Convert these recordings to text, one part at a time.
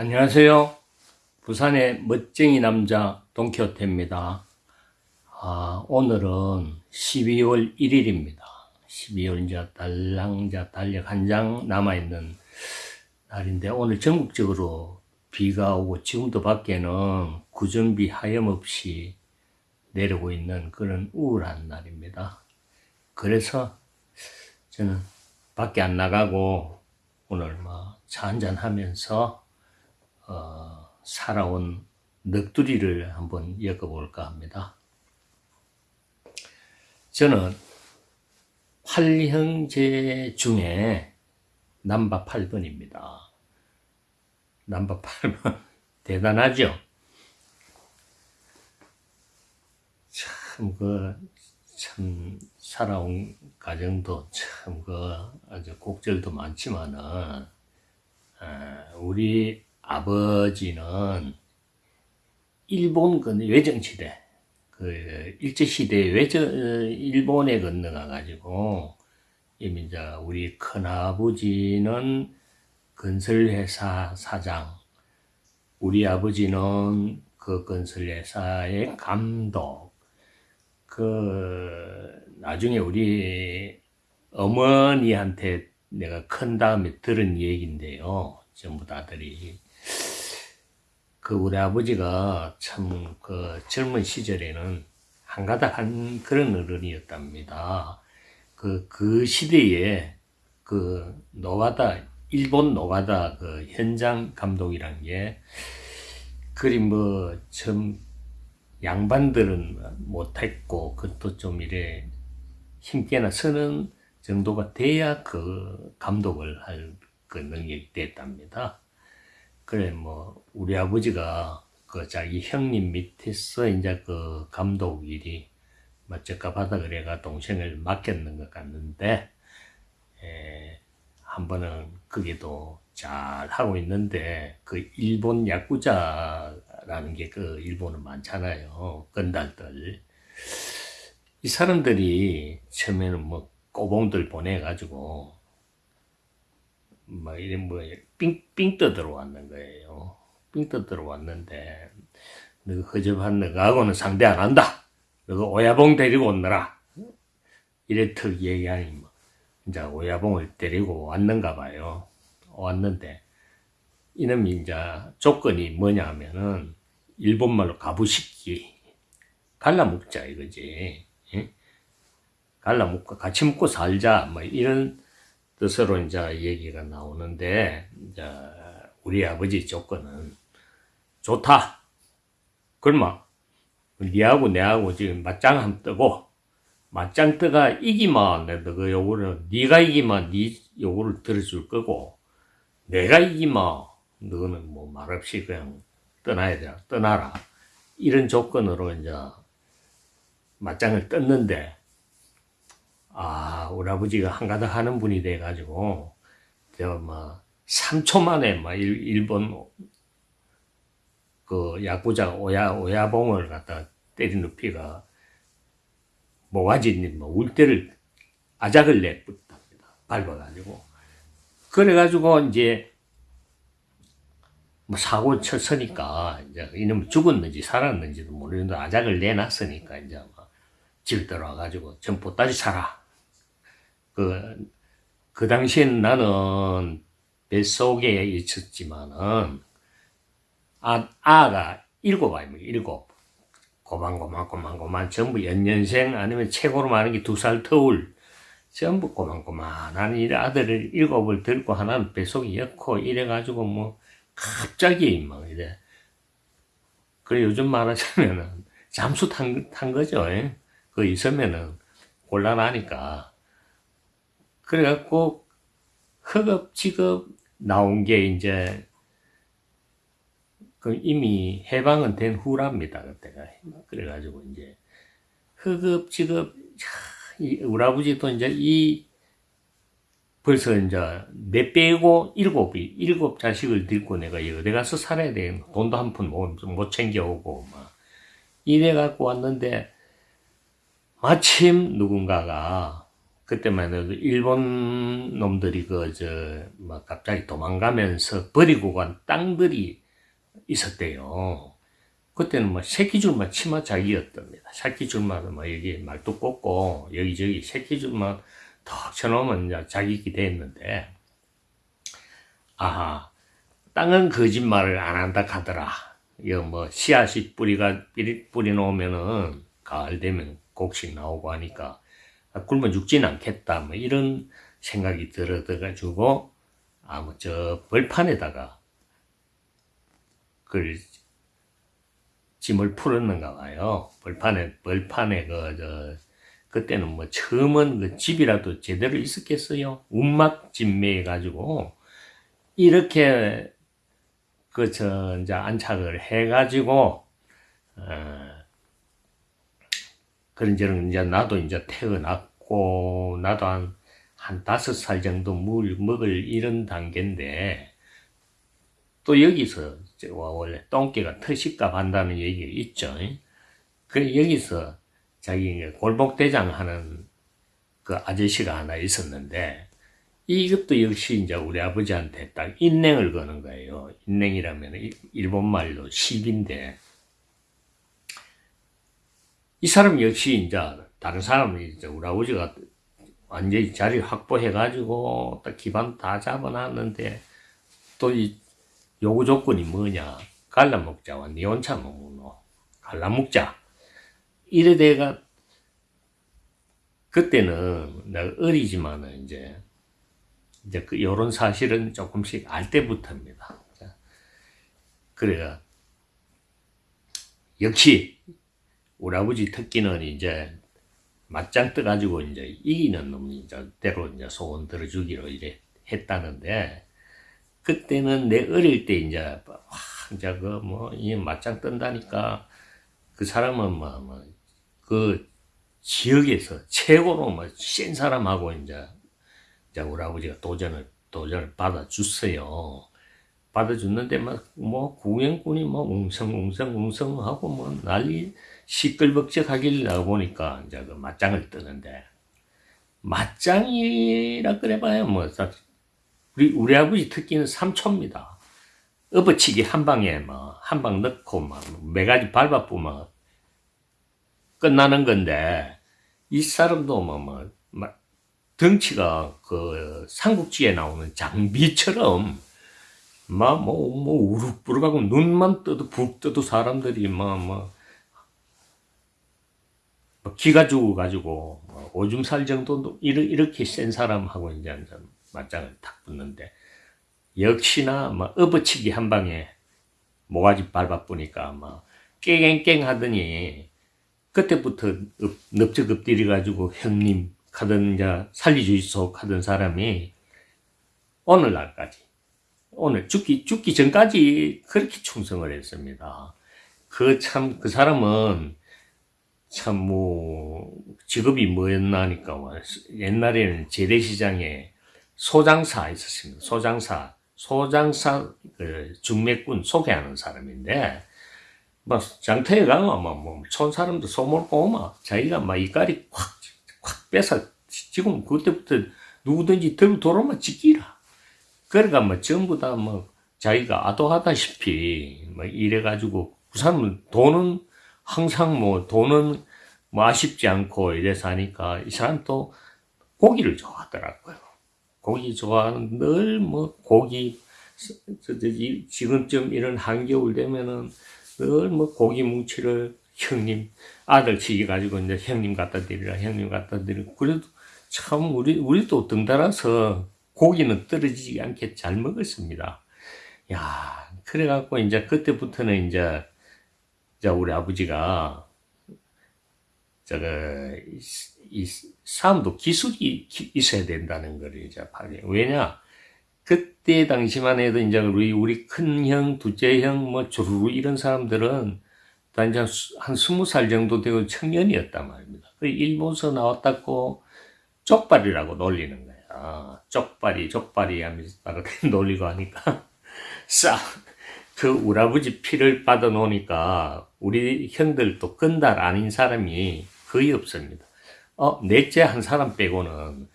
안녕하세요. 부산의 멋쟁이 남자 동키호테입니다. 아, 오늘은 12월 1일입니다. 12월 이제 달랑 자 달력 한 장 남아있는 날인데 오늘 전국적으로 비가 오고 지금도 밖에는 구정비 하염없이 내리고 있는 그런 우울한 날입니다. 그래서 저는 밖에 안 나가고 오늘 뭐 차 한잔 하면서 어, 살아온 넋두리를 한번 엮어볼까 합니다. 저는 8형제 중에 남바 8번입니다. 남바 8번 대단하죠? 참, 그, 참, 살아온 가정도 참, 그, 아주 곡절도 많지만은, 우리 아버지는 일본 그 외정시대, 그 일제시대 외정, 일본에 건너가 가지고, 이미 이제 우리 큰아버지는 건설회사 사장, 우리 아버지는 그 건설회사의 감독, 그, 나중에 우리 어머니한테 내가 큰 다음에 들은 얘기인데요. 전부 다들이. 그 우리 아버지가 참 그 젊은 시절에는 한가닥 한 그런 어른이었답니다. 그, 그 시대에 그 노가다, 일본 노가다 그 현장 감독이란 게 그리 뭐좀 양반들은 못했고 그것도 좀 이래 힘께나 서는 정도가 돼야 그 감독을 할 그 능력이 됐답니다. 그래 뭐 우리 아버지가 그 자기 형님 밑에서 이제 그 감독 일이 맞적가 받아 그래가 동생을 맡겼는 것 같는데 에, 한 번은 그게도 잘 하고 있는데 그 일본 야구자라는 게 그 일본은 많잖아요 건달들. 이 사람들이 처음에는 뭐 꼬봉들 보내가지고 뭐 이런 뭐 삥삥 떠들어 왔는 거예요. 삥 떠들어 왔는데 너가 허접한 너가하고는 상대 안 한다. 너가 오야봉 데리고 온너라. 이래 턱 얘기하니 뭐 이제 오야봉을 데리고 왔는가 봐요. 왔는데 이놈이 이제 조건이 뭐냐 하면은 일본말로 가부식기 갈라먹자 이거지. 예? 갈라먹고 같이 먹고 살자 뭐 이런 뜻으로 이제 얘기가 나오는데 이제 우리 아버지 조건은 좋다. 그러면 니하고 내하고 지금 맞짱 한 뜨고 맞짱 뜨가 이기면 내가 그 요거를 니가 이기면 니 요거를 들어줄 거고 내가 이기면 너는 뭐 말없이 그냥 떠나야 돼 떠나라 이런 조건으로 이제 맞짱을 떴는데 아, 우리 아버지가 한가닥 하는 분이 돼가지고, 뭐, 3초 만에 막 일, 일본 그 야구자 오야, 오야봉을 갖다 때리는 피가 모가지 뭐 울대를 아작을 내붙답니다. 밟아가지고. 그래가지고 이제 뭐 사고 쳤으니까 이제 이놈 죽었는지 살았는지도 모르는데 아작을 내놨으니까 이제 집 들어와가지고 전부 따지 사라. 그, 그 당시엔 나는 뱃속에 있었지만은, 아, 아가 일곱 아입니다. 일곱. 고만고만고만고만 전부 연년생 아니면 최고로 많은 게 두 살 터울 전부 고만고만한 이 아들을 일곱을 들고 하나는 뱃속에 엮고 이래가지고 뭐 갑자기 막 이래 그래 요즘 말하자면은 잠수 탄, 탄 거죠 예? 그 있으면은 곤란하니까 그래갖고 허겁지겁 나온 게 이제 그 이미 해방은 된 후랍니다 그때가. 그래가지고 이제 허겁지겁 우리 아버지도 이제 이 벌써 이제 내 빼고 일곱이 일곱 자식을 들고 내가 어디 가서 살아야 돼. 돈도 한 푼 못 챙겨오고 막 이래 갖고 왔는데 마침 누군가가 그때만 해도 일본 놈들이 그, 저, 막 갑자기 도망가면서 버리고 간 땅들이 있었대요. 그때는 뭐 새끼줄만 치마 자기였답니다. 새끼줄만 뭐 여기 말뚝 꽂고 여기저기 새끼줄만 턱 쳐놓으면 자기기 됐는데, 아하, 땅은 거짓말을 안 한다 하더라. 이거 뭐 씨앗이 뿌리가 뿌리, 뿌리 놓으면은 가을 되면 곡식 나오고 하니까 아, 굶어 죽진 않겠다. 뭐 이런 생각이 들어가지고 아무 저 벌판에다가 그 짐을 풀었는가 봐요. 벌판에 벌판에 그저 그때는 뭐 처음은 그 집이라도 제대로 있었겠어요. 운막 진매해 가지고 이렇게 그 저 이제 안착을 해 가지고 어 그런저런 이제 나도 이제 태어 났고 나도 한, 한 다섯 살 정도 물 먹을 이런 단계인데 또 여기서 원래 똥개가 터식값 한다는 얘기가 있죠. 그 여기서 자기 골목대장 하는 그 아저씨가 하나 있었는데 이것도 역시 이제 우리 아버지한테 딱 인냉을 거는 거예요. 인냉이라면 일본 말로 시비인데 이 사람 역시 이제 다른 사람이 이제 우리 아버지가 완전히 자리 확보해 가지고 딱 기반 다 잡아놨는데 또 이 요구 조건이 뭐냐? 갈라먹자와 니 혼자 먹노 갈라먹자. 이래 돼가 그때는 내가 어리지만은 이제 이제 그 요런 사실은 조금씩 알 때부터입니다. 그래가 역시 우리 아버지 특기는 이제 맞짱 떠가지고 이제 이기는 놈이 이제 대로 이제 소원 들어주기로 이래 했다는데 그때는 내 어릴 때 이제 와 이제 그뭐이 맞짱 뜬다니까 그 사람은 뭐뭐그 지역에서 최고로 뭐센 사람하고 이제 이제 우리 아버지가 도전을 도전을 받아줬어요. 받아 줬는데 막 뭐 구경꾼이 뭐 웅성웅성웅성 하고 뭐 난리 시끌벅적하길 나가 보니까 이제 그 맞짱을 뜨는데 맞짱이라 그래봐야 뭐 우리 우리 아버지 특기는 삼초입니다. 업어치기 한 방에 뭐한 방 넣고 막 매 가지 밟아보면 끝나는 건데 이 사람도 뭐, 뭐, 뭐 덩치가 그 삼국지에 나오는 장비처럼 막뭐뭐 우룩부룩하고 눈만 떠도 북 떠도 사람들이 막뭐 뭐뭐 기가 죽어가지고 뭐 오줌 살 정도 이렇게 센 사람하고 이제 맞짱을 탁 붙는데 역시나 뭐 업어치기 한 방에 모가지 밟아보니까 막 깽깽 하더니 그때부터 넙적 엎드려 가지고 형님 하던 이제 살리주이소 하던 사람이 오늘날까지 오늘 죽기 죽기 전까지 그렇게 충성을 했습니다. 그 참그 그 사람은 참, 뭐, 직업이 뭐였나 하니까, 뭐 옛날에는 재래시장에 소장사 있었습니다. 소장사. 소장사, 그, 중매꾼 소개하는 사람인데, 뭐, 장터에 가면, 뭐, 뭐, 촌 사람도 소몰고, 막, 자기가 막 이까리 콱, 콱 뺏어, 지금 그때부터 누구든지 들고 돌아오면 지키라. 그러니까 뭐, 전부 다 뭐, 자기가 아도하다시피, 뭐, 이래가지고, 그 사람은 돈은 항상 뭐 돈은 뭐 아쉽지 않고 이래서 하니까 이 사람 또 고기를 좋아하더라고요. 고기 좋아하는 늘 뭐 고기 지금쯤 이런 한겨울 되면은 늘 뭐 고기 뭉치를 형님 아들 치기 가지고 이제 형님 갖다 드리라 형님 갖다 드리고 그래도 참 우리 우리도 등달아서 고기는 떨어지지 않게 잘 먹었습니다. 야 그래갖고 이제 그때부터는 이제 자, 우리 아버지가, 저거, 이, 싸움도 기술이 있어야 된다는 거를 이제 발휘. 왜냐? 그때 당시만 해도 이제 우리, 우리 큰 형, 둘째 형, 뭐, 주르르 이런 사람들은 다 이제 한 스무 살 정도 되고 청년이었단 말입니다. 그 일본서 나왔다고 쪽발이라고 놀리는 거야. 쪽발이, 쪽발이 하면서 놀리고 하니까 싸, 그 아버지 피를 받아 놓으니까 우리 형들도 건달 아닌 사람이 거의 없습니다. 어, 넷째 한 사람 빼고는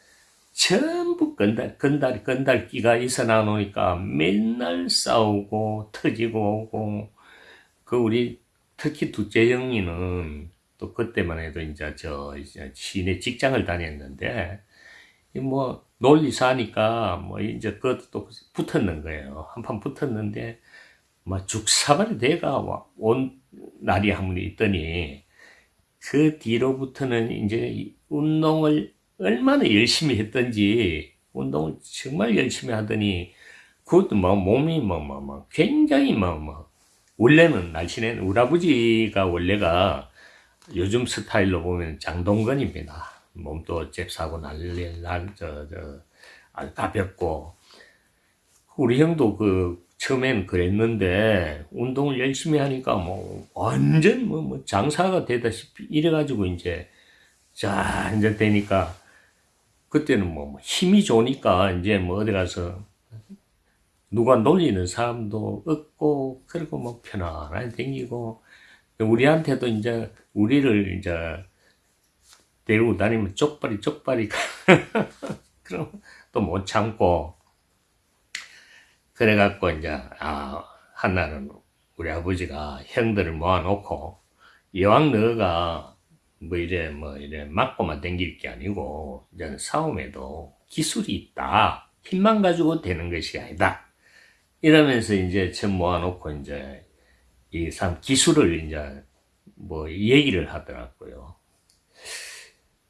전부 건달, 건달, 건달기가 있어 나오니까 맨날 싸우고 터지고 오고, 그 우리 특히 둘째 영희는 또 그때만 해도 이제 저 이제 시내 직장을 다녔는데, 뭐 논리사니까 뭐 이제 그것도 붙었는 거예요. 한판 붙었는데, 막 죽사발이 돼가 온 날이 한 번 있더니, 그 뒤로부터는 이제 운동을 얼마나 열심히 했던지 운동을 정말 열심히 하더니 그것도 뭐 몸이 뭐뭐뭐 굉장히 뭐뭐 원래는 날씬해 우리 아버지가 원래가 요즘 스타일로 보면 장동건입니다. 몸도 잽싸고 날릴 날저저 가볍고 우리 형도 그 처음엔 그랬는데 운동을 열심히 하니까 뭐 완전 뭐, 뭐 장사가 되다시피 이래가지고 이제 자 이제 되니까 그때는 뭐 힘이 좋으니까 이제 뭐 어디 가서 누가 놀리는 사람도 없고 그리고 뭐 편안하게 댕기고 우리한테도 이제 우리를 이제 데리고 다니면 쪽발이 쪽발이 그럼 또 못 참고 그래갖고 이제 아 한날은 우리 아버지가 형들을 모아놓고 이왕 너가 뭐 이래 뭐 이래 맞고만 댕길 게 아니고 이제 싸움에도 기술이 있다 힘만 가지고 되는 것이 아니다 이러면서 이제 전 모아놓고 이제 이 사람 기술을 이제 뭐 얘기를 하더라고요.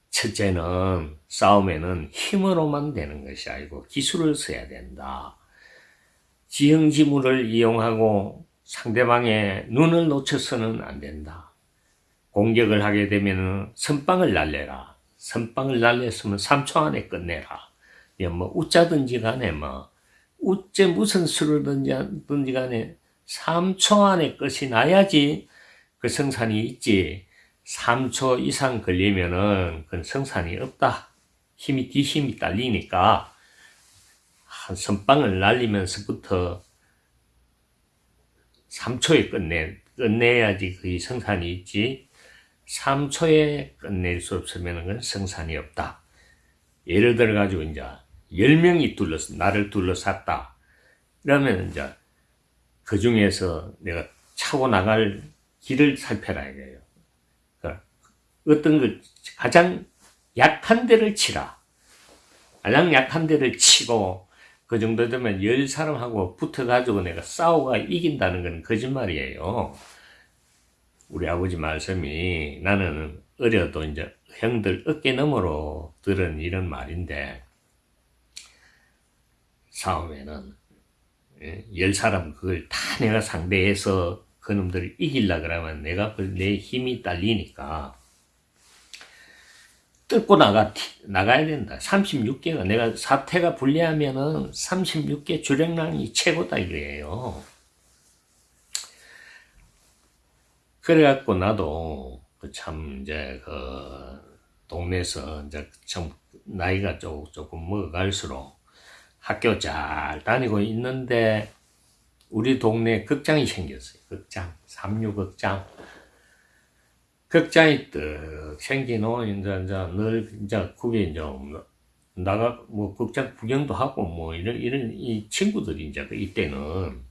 첫째는 싸움에는 힘으로만 되는 것이 아니고 기술을 써야 된다. 지형지물을 이용하고 상대방의 눈을 놓쳐서는 안 된다. 공격을 하게 되면 선빵을 날려라. 선빵을 날렸으면 3초 안에 끝내라. 뭐 웃자든지 간에 뭐 우째 무슨 수를 든지 간에 3초 안에 끝이 나야지 그 성산이 있지 3초 이상 걸리면은 그 성산이 없다 힘이 뒤힘이 딸리니까 한 선빵을 날리면서부터 3초에 끝내, 끝내야지 그 성산이 있지 3초에 끝낼 수 없으면 그 성산이 없다 예를 들어 가지고 이제 10명이 둘러서, 나를 둘러쌌다. 그러면 이제 그 중에서 내가 차고 나갈 길을 살펴라 이거예요. 그러니까 어떤 그 가장 약한 데를 치라. 가장 약한 데를 치고 그 정도 되면 열 사람하고 붙어가지고 내가 싸우가 이긴다는 건 거짓말이에요. 우리 아버지 말씀이 나는 어려도 이제 형들 어깨 너머로 들은 이런 말인데 싸움에는 예, 열 사람 그걸 다 내가 상대해서 그놈들을 이길라 그러면 내가 내 힘이 딸리니까 뚫고 나가, 나가야 된다. 36개가, 내가 사태가 불리하면은 36개 주력량이 최고다 이거예요. 그래갖고 나도 그참 이제 그 동네에서 이제 좀 나이가 조금, 조금 먹어갈수록 학교 잘 다니고 있는데 우리 동네에 극장이 생겼어요. 극장, 삼류극장. 극장이 떡 생기노, 이제, 이제, 늘, 이제, 그게 이제, 나가, 뭐, 극장 구경도 하고, 뭐, 이런, 이런, 이 친구들이 이제, 그 이때는,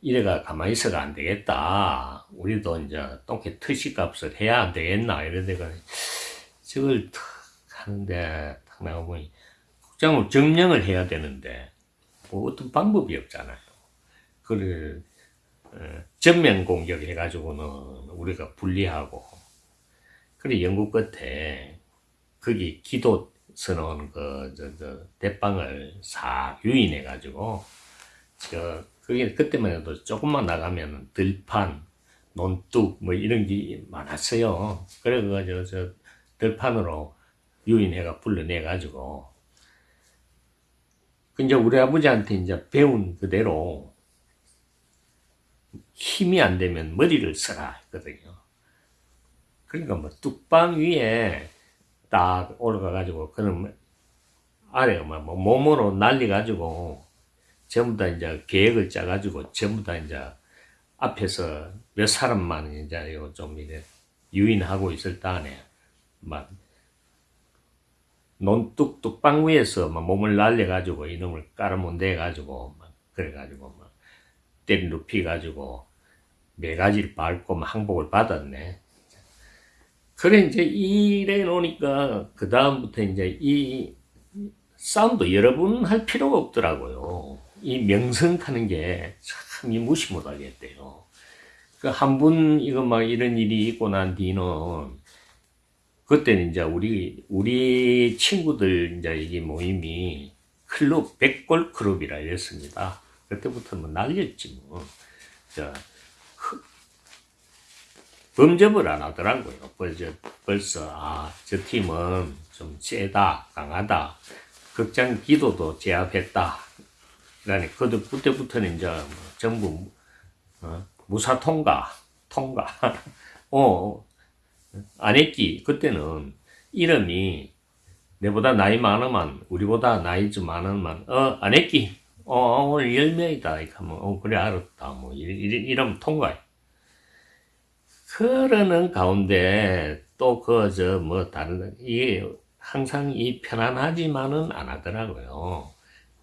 이래가 가만히 있어가 안 되겠다. 우리도 이제, 똥개 트시 값을 해야 안 되겠나. 이러다가, 저걸 탁 하는데, 탁 나가보니, 극장을 점령을 해야 되는데 뭐 어떤 방법이 없잖아요. 그를 어, 전면 공격해 가지고는 우리가 불리하고 그래 영국 끝에 거기 기도 서놓은 그저 저 대방을 싹 유인해 가지고 저 그게 그때만 해도 조금만 나가면 들판 논뚝 뭐 이런 게 많았어요. 그래가지고 저 들판으로 유인해가 불러내 가지고 그 이제 우리 아버지한테 이제 배운 그대로 힘이 안 되면 머리를 써라 했거든요. 그러니까 뭐 뚝방 위에 딱 올라가 가지고 그럼 아래가 뭐 몸으로 날려가지고 전부 다 이제 계획을 짜 가지고 전부 다 이제 앞에서 몇 사람만 이제 좀 이래 유인하고 있을 때 안에 막 논뚝 뚝방 위에서 막 몸을 날려 가지고 이놈을 깔아문대가지고 막 그래 가지고 막 때리 눕히 가지고 네 가지를 밟고 막 항복을 받았네. 그래 이제 이래 놓으니까 그 다음부터 이제 이 싸움도 여러 번 할 필요가 없더라고요. 이 명성 타는 게 참 이 무시 못하겠대요. 그 한 분 이거 막 이런 일이 있고 난 뒤는 그때는 이제 우리 우리 친구들 이제 이게 모임이 클럽 백골 클럽이라 이랬습니다. 그때부터 뭐 날렸지 뭐. 자, 범접을 안 하더라고요. 벌써, 벌써, 아, 저 팀은 좀 세다, 강하다. 극장 기도도 제압했다. 그러니, 그때, 그때부터는 이제 뭐 전부, 어, 무사 통과, 통과. 어, 안 했기. 그때는 이름이 내보다 나이 많으면, 우리보다 나이 좀 많으면, 어, 안 했기. 어, 오늘 열명이다. 이렇게 하면, 어, 그래, 알았다. 뭐, 이러면 통과해. 그러는 가운데 또 그 저 뭐 다른 이게 항상 이 편안하지만은 안 하더라고요.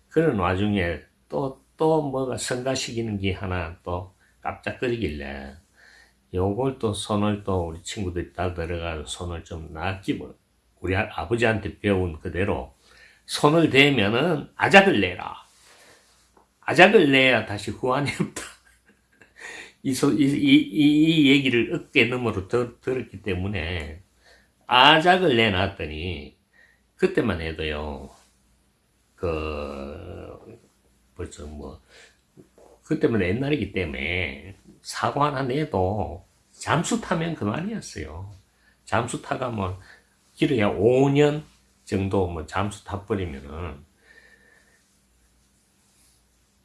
그런 와중에 또 또 뭐가 성가시키는 게 하나 또 깜짝거리길래 요걸 또 손을 또 우리 친구들이 다 들어가서 손을 좀 놨지 뭐 우리 아버지한테 배운 그대로 손을 대면은 아작을 내라. 아작을 내야 다시 후환이 없다. 이, 소, 이, 이, 이, 얘기를 어깨 너머로 들, 들었기 때문에 아작을 내놨더니 그때만 해도요 그 벌써 뭐 그때만 옛날이기 때문에 사고 하나 내도 잠수 타면 그만이었어요. 잠수 타가 뭐 길어야 5년 정도 뭐 잠수 타버리면은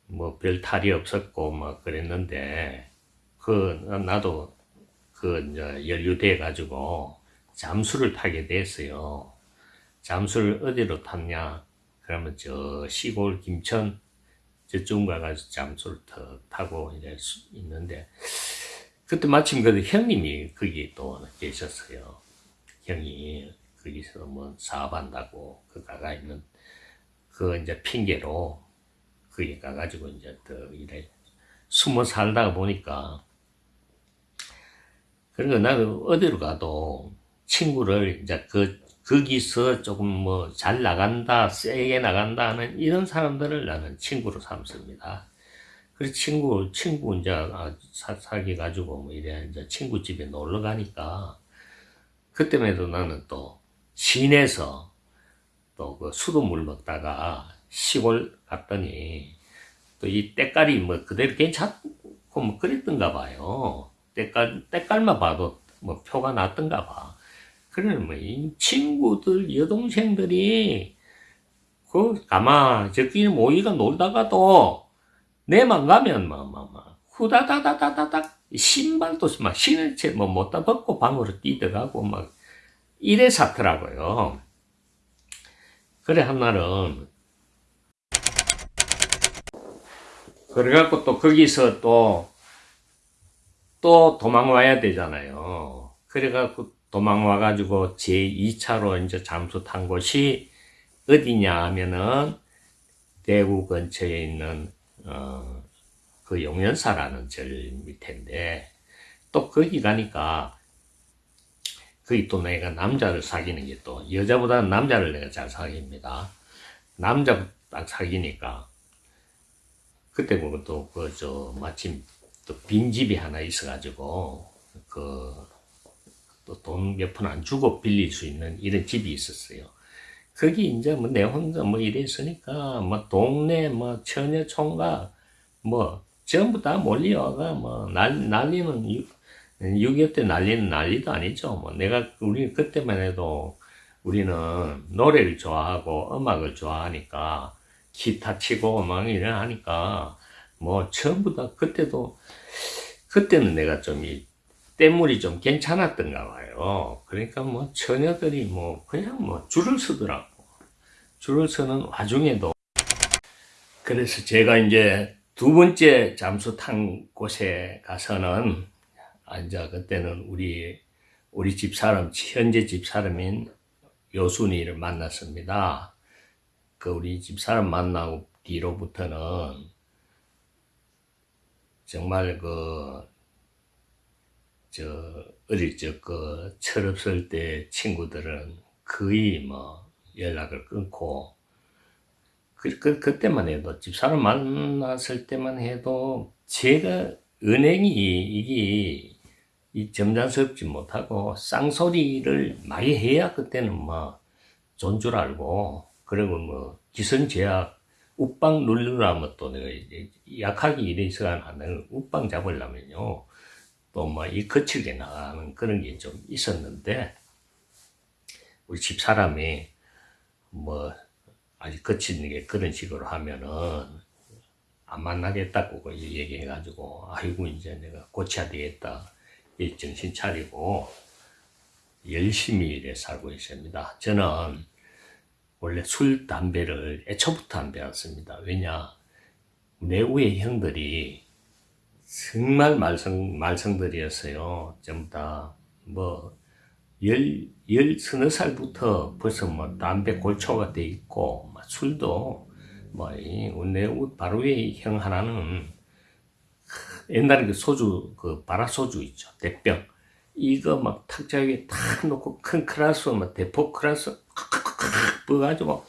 뭐 별 탈이 없었고 뭐 그랬는데 그 나도 그 연루돼 가지고 잠수를 타게 됐어요. 잠수를 어디로 탔냐? 그러면 저 시골 김천 저쪽 가가지고 잠수를 타고 이제 있는데 그때 마침 그 형님이 거기 또 계셨어요. 형이 거기서 뭐 사업한다고 그 가가 있는 그 이제 핑계로 거기 가가지고 이제 또 이래 숨어 살다가 보니까 그러니까 나는 어디로 가도 친구를 이제 그, 거기서 조금 뭐 잘 나간다, 세게 나간다 하는 이런 사람들을 나는 친구로 삼습니다. 그래서 친구, 친구 이제 아, 사, 사귀 가지고 뭐 이래 이제 친구 집에 놀러 가니까 그때에도 나는 또 시내에서 또 그 수돗물 먹다가 시골 갔더니 또 이 때깔이 뭐 그대로 괜찮고 뭐 그랬던가 봐요. 때깔, 때깔만 봐도 뭐 표가 났던가 봐. 그러면 뭐, 이 친구들, 여동생들이, 그, 가만, 저끼리 모이가 놀다가도, 내만 가면, 뭐, 뭐, 뭐, 후다다다다다닥, 신발도 막 신을 채, 뭐, 못다 벗고 방으로 뛰어가고, 막, 이래 사더라고요. 그래, 한날은, 그래갖고 또 거기서 또, 또 도망 와야 되잖아요. 그래갖고 도망 와가지고 제2차로 이제 잠수 탄 곳이 어디냐 하면은 대구 근처에 있는, 어, 그 용연사라는 절 밑인데 또 거기 가니까 거기 또 내가 남자를 사귀는 게 또 여자보다 남자를 내가 잘 사귀입니다. 남자 딱 사귀니까 그때 보고 또 그 저 마침 또 빈집이 하나 있어가지고 그 또 돈 몇 푼 안 주고 빌릴 수 있는 이런 집이 있었어요. 거기 이제 뭐 내 혼자 뭐 이랬으니까 뭐 동네 뭐 처녀 총각 뭐 전부 다 몰려와가 뭐 난, 난리는 6.25 때 난리는 난리도 아니죠. 뭐 내가 우리 그때만 해도 우리는 노래를 좋아하고 음악을 좋아하니까 기타 치고 막 이래 하니까 뭐 전부 다 그때도 그때는 내가 좀 이 때물이 좀 괜찮았던가 봐요. 그러니까 뭐 처녀들이 뭐 그냥 뭐 줄을 서더라고. 줄을 서는 와중에도 그래서 제가 이제 두 번째 잠수 탄 곳에 가서는 아 이제 그때는 우리 우리 집 사람 현재 집 사람인 요순이를 만났습니다. 그 우리 집사람 만나고 뒤로부터는 정말 그, 저, 어릴 적 그 철없을 때 친구들은 거의 뭐 연락을 끊고, 그, 그, 그때만 해도, 집사람 만났을 때만 해도, 제가 은행이 이게 이 점잖스럽지 못하고 쌍소리를 많이 해야 그때는 뭐 존 줄 알고 그리고 뭐 기선제약 우빵 누르라면 또 내가 이제 약하게 이래서가 하는 우빵 잡으려면요 또 뭐 이 거칠게 나가는 그런 게 좀 있었는데 우리 집 사람이 뭐 아직 거치는 게 그런 식으로 하면은 안 만나겠다고 그 얘기해가지고 아이고 이제 내가 고쳐야 되겠다 이 정신 차리고 열심히 일해 살고 있습니다. 저는 원래 술, 담배를 애초부터 안 배웠습니다. 왜냐 내 위에 형들이 정말 말썽, 말썽들이었어요. 전부 다, 뭐, 열, 열 서너 살부터 벌써 뭐 담배 골초가 돼 있고, 뭐 술도, 뭐, 이, 내 바로 위에 형 하나는 옛날에 그 소주, 그 바라소주 있죠. 대병. 이거 막 탁자 위에 탁 놓고 큰 클라스, 막 대포 클라스, 부어가지고,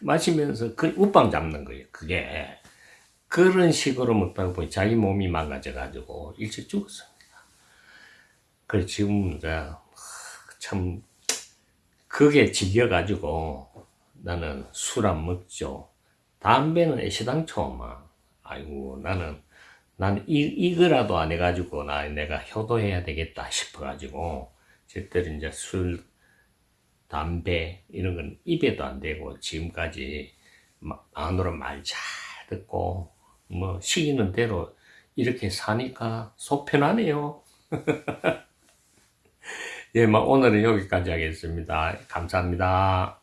마시면서 그 우빵 잡는 거예요. 그게. 그런 식으로 먹다 보니 자기 몸이 망가져가지고 일찍 죽었습니다. 그래서 지금 참, 그게 질려가지고 나는 술 안 먹죠. 담배는 애시당초 막, 아이고, 나는 난 이, 이거라도 안 해가지고 나 내가 효도해야 되겠다 싶어가지고 절대로 이제 술, 담배 이런 건 입에도 안 대고 지금까지 안으로 말 잘 듣고 뭐 시키는 대로 이렇게 사니까 속 편하네요. 예, 뭐 오늘은 여기까지 하겠습니다. 감사합니다.